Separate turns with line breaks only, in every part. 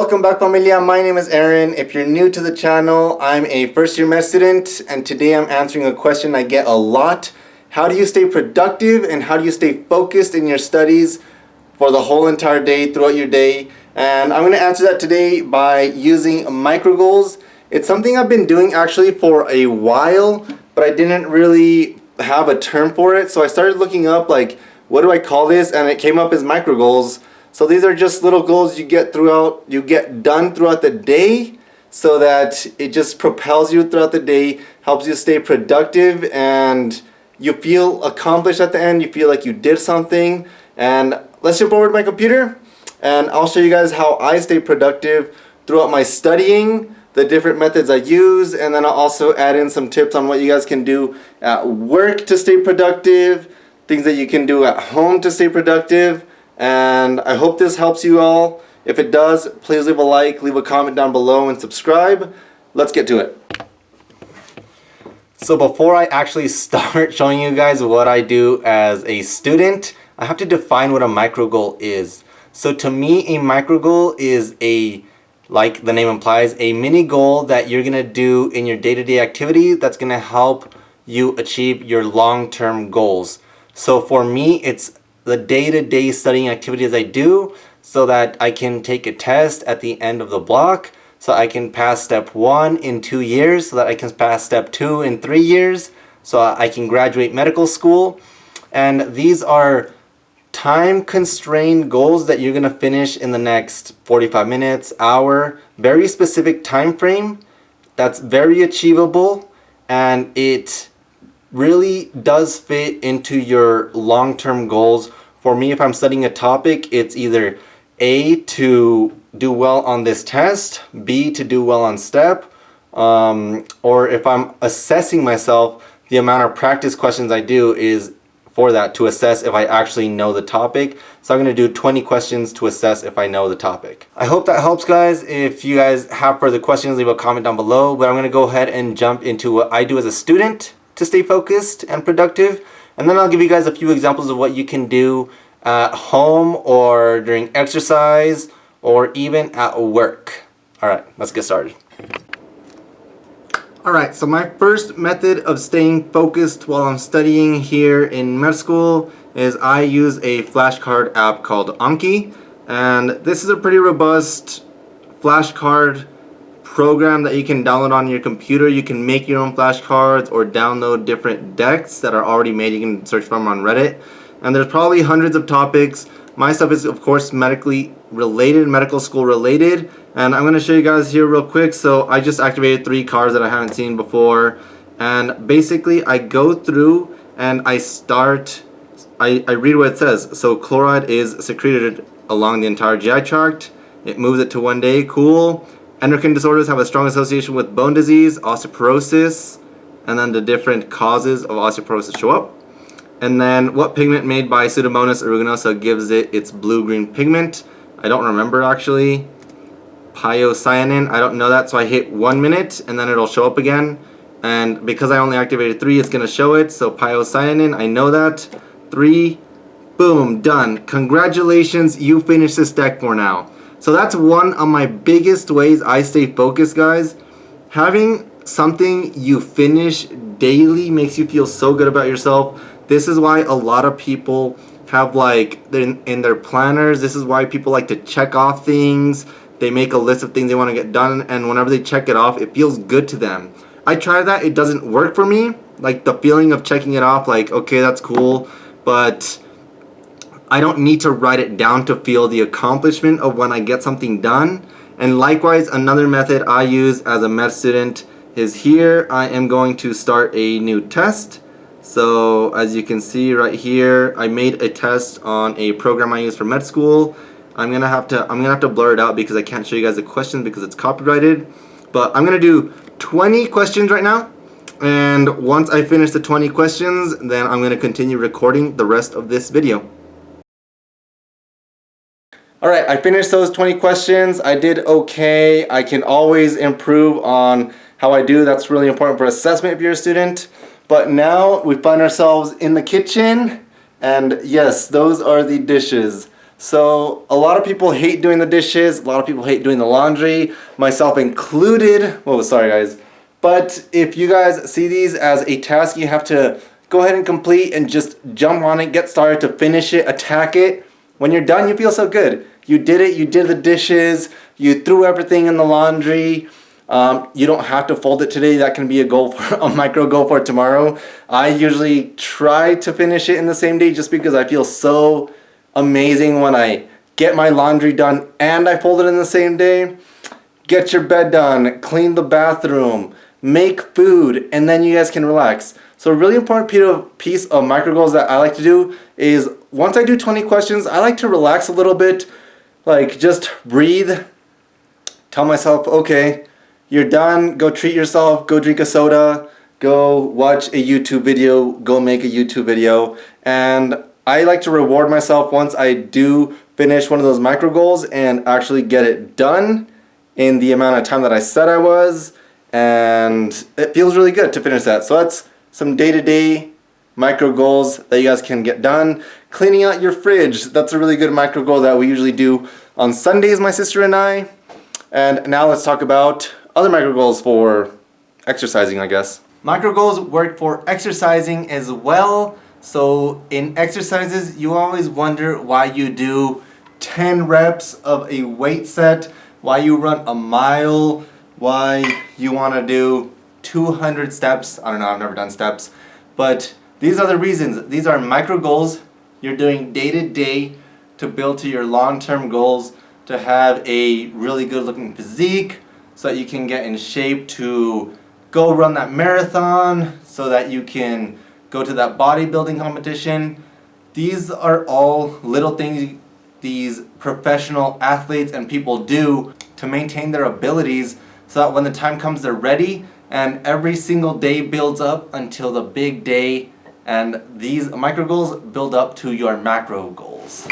Welcome back familia, my name is Aaron. If you're new to the channel, I'm a first year med student and today I'm answering a question I get a lot. How do you stay productive and how do you stay focused in your studies for the whole entire day, throughout your day? And I'm going to answer that today by using micro goals. It's something I've been doing actually for a while, but I didn't really have a term for it. So I started looking up like, what do I call this? And it came up as micro goals. So these are just little goals you get throughout, you get done throughout the day so that it just propels you throughout the day, helps you stay productive and you feel accomplished at the end, you feel like you did something. And let's jump over to my computer and I'll show you guys how I stay productive throughout my studying, the different methods I use, and then I'll also add in some tips on what you guys can do at work to stay productive, things that you can do at home to stay productive, and I hope this helps you all. If it does, please leave a like, leave a comment down below, and subscribe. Let's get to it. So before I actually start showing you guys what I do as a student, I have to define what a micro goal is. So to me, a micro goal is a, like the name implies, a mini goal that you're gonna do in your day-to-day -day activity that's gonna help you achieve your long-term goals. So for me, it's the day-to-day -day studying activities I do so that I can take a test at the end of the block so I can pass step one in two years so that I can pass step two in three years so I can graduate medical school and these are time constrained goals that you're gonna finish in the next 45 minutes hour very specific time frame that's very achievable and it really does fit into your long-term goals. For me, if I'm studying a topic, it's either A, to do well on this test, B, to do well on STEP, um, or if I'm assessing myself, the amount of practice questions I do is for that to assess if I actually know the topic. So I'm going to do 20 questions to assess if I know the topic. I hope that helps guys. If you guys have further questions, leave a comment down below. But I'm going to go ahead and jump into what I do as a student to stay focused and productive. And then I'll give you guys a few examples of what you can do uh, at home or during exercise or even at work. All right, let's get started. All right, so my first method of staying focused while I'm studying here in med school is I use a flashcard app called Anki. And this is a pretty robust flashcard program that you can download on your computer. You can make your own flashcards or download different decks that are already made. You can search for them on Reddit. And there's probably hundreds of topics. My stuff is of course medically related, medical school related. And I'm going to show you guys here real quick. So I just activated three cards that I haven't seen before. And basically I go through and I start, I, I read what it says. So chloride is secreted along the entire GI tract. It moves it to one day, cool. Endocrine disorders have a strong association with bone disease, osteoporosis, and then the different causes of osteoporosis show up. And then what pigment made by Pseudomonas aeruginosa gives it its blue-green pigment? I don't remember actually. Pyocyanin, I don't know that, so I hit one minute and then it'll show up again. And because I only activated three, it's gonna show it. So pyocyanin, I know that. Three, boom, done. Congratulations, you finished this deck for now. So that's one of my biggest ways I stay focused, guys. Having something you finish daily makes you feel so good about yourself. This is why a lot of people have like in, their planners, this is why people like to check off things. They make a list of things they want to get done and whenever they check it off, it feels good to them. I try that, it doesn't work for me. Like the feeling of checking it off, like, okay, that's cool, but I don't need to write it down to feel the accomplishment of when I get something done. And likewise, another method I use as a med student is here. I am going to start a new test. So as you can see right here, I made a test on a program I use for med school. I'm gonna have to I'm gonna have to blur it out because I can't show you guys the question because it's copyrighted. But I'm gonna do 20 questions right now. And once I finish the 20 questions, then I'm gonna continue recording the rest of this video. Alright, I finished those 20 questions. I did okay. I can always improve on how I do. That's really important for assessment if you're a student. But now we find ourselves in the kitchen and yes, those are the dishes. So a lot of people hate doing the dishes, a lot of people hate doing the laundry, myself included. Oh, sorry guys. But if you guys see these as a task you have to go ahead and complete and just jump on it, get started to finish it, attack it. When you're done, you feel so good. You did it, you did the dishes, you threw everything in the laundry. Um, you don't have to fold it today. That can be a goal for a micro goal for tomorrow. I usually try to finish it in the same day just because I feel so amazing when I get my laundry done and I fold it in the same day. Get your bed done, clean the bathroom, make food, and then you guys can relax. So a really important piece of micro goals that I like to do is once I do 20 questions, I like to relax a little bit, like just breathe, tell myself, okay, you're done, go treat yourself, go drink a soda, go watch a YouTube video, go make a YouTube video, and I like to reward myself once I do finish one of those micro goals and actually get it done in the amount of time that I said I was. And it feels really good to finish that. So that's some day-to-day -day micro goals that you guys can get done. Cleaning out your fridge, that's a really good micro goal that we usually do on Sundays, my sister and I. And now let's talk about other micro goals for exercising, I guess. Micro goals work for exercising as well. So in exercises, you always wonder why you do 10 reps of a weight set, why you run a mile, why you want to do 200 steps. I don't know, I've never done steps. But these are the reasons. These are micro goals you're doing day to day to build to your long-term goals to have a really good looking physique so that you can get in shape to go run that marathon so that you can go to that bodybuilding competition. These are all little things these professional athletes and people do to maintain their abilities so that when the time comes they're ready and every single day builds up until the big day and these micro goals build up to your macro goals.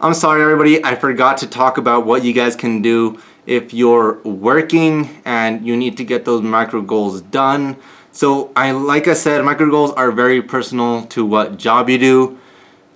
I'm sorry everybody, I forgot to talk about what you guys can do if you're working and you need to get those micro goals done. So I, like I said, micro goals are very personal to what job you do.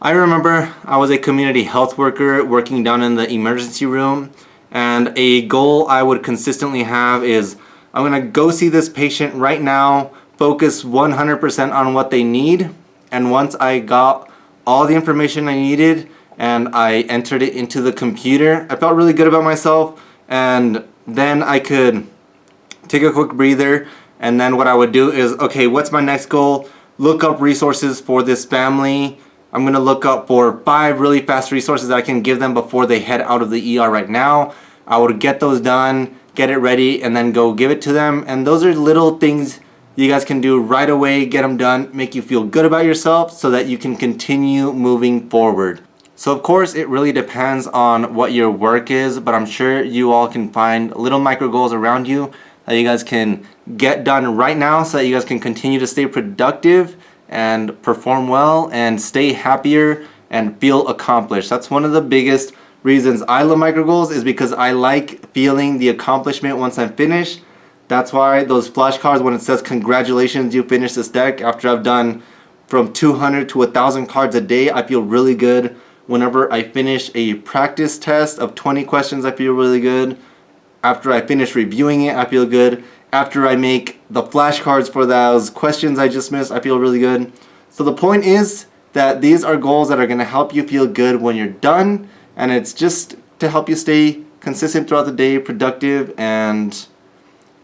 I remember I was a community health worker working down in the emergency room and a goal I would consistently have is I'm gonna go see this patient right now, focus 100% on what they need and once I got all the information I needed and I entered it into the computer, I felt really good about myself and then I could take a quick breather and then what I would do is okay what's my next goal? Look up resources for this family. I'm gonna look up for five really fast resources that I can give them before they head out of the ER right now. I would get those done get it ready and then go give it to them. And those are little things you guys can do right away get them done make you feel good about yourself so that you can continue moving forward so of course it really depends on what your work is but I'm sure you all can find little micro goals around you that you guys can get done right now so that you guys can continue to stay productive and perform well and stay happier and feel accomplished. That's one of the biggest reasons I love micro goals is because I like feeling the accomplishment once I'm finished. That's why those flashcards when it says congratulations you finished this deck after I've done from 200 to 1000 cards a day I feel really good. Whenever I finish a practice test of 20 questions I feel really good. After I finish reviewing it, I feel good. After I make the flashcards for those questions I just missed, I feel really good. So the point is that these are goals that are going to help you feel good when you're done. And it's just to help you stay consistent throughout the day, productive, and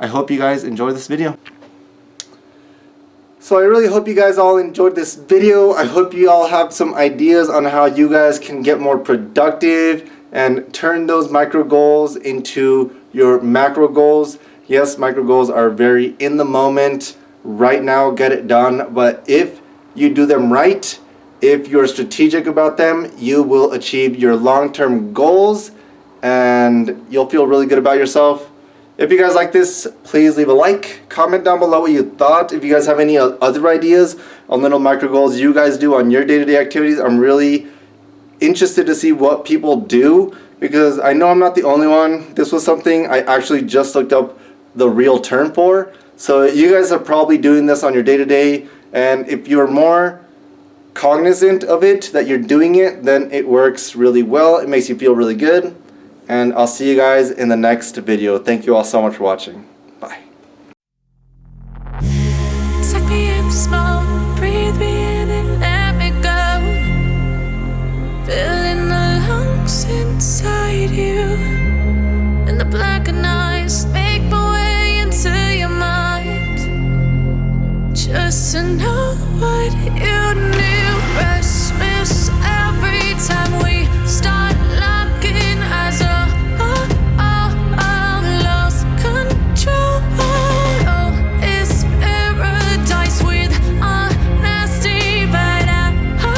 I hope you guys enjoy this video. So I really hope you guys all enjoyed this video. I hope you all have some ideas on how you guys can get more productive and turn those micro goals into your macro goals. Yes, micro goals are very in the moment, right now, get it done. But if you do them right, if you're strategic about them, you will achieve your long-term goals and you'll feel really good about yourself. If you guys like this, please leave a like, comment down below what you thought. If you guys have any other ideas on little micro goals you guys do on your day-to-day -day activities, I'm really interested to see what people do because I know I'm not the only one. This was something I actually just looked up the real term for. So you guys are probably doing this on your day-to-day -day, and if you're more cognizant of it, that you're doing it, then it works really well. It makes you feel really good. And I'll see you guys in the next video. Thank you all so much for watching.
Just to know what you need.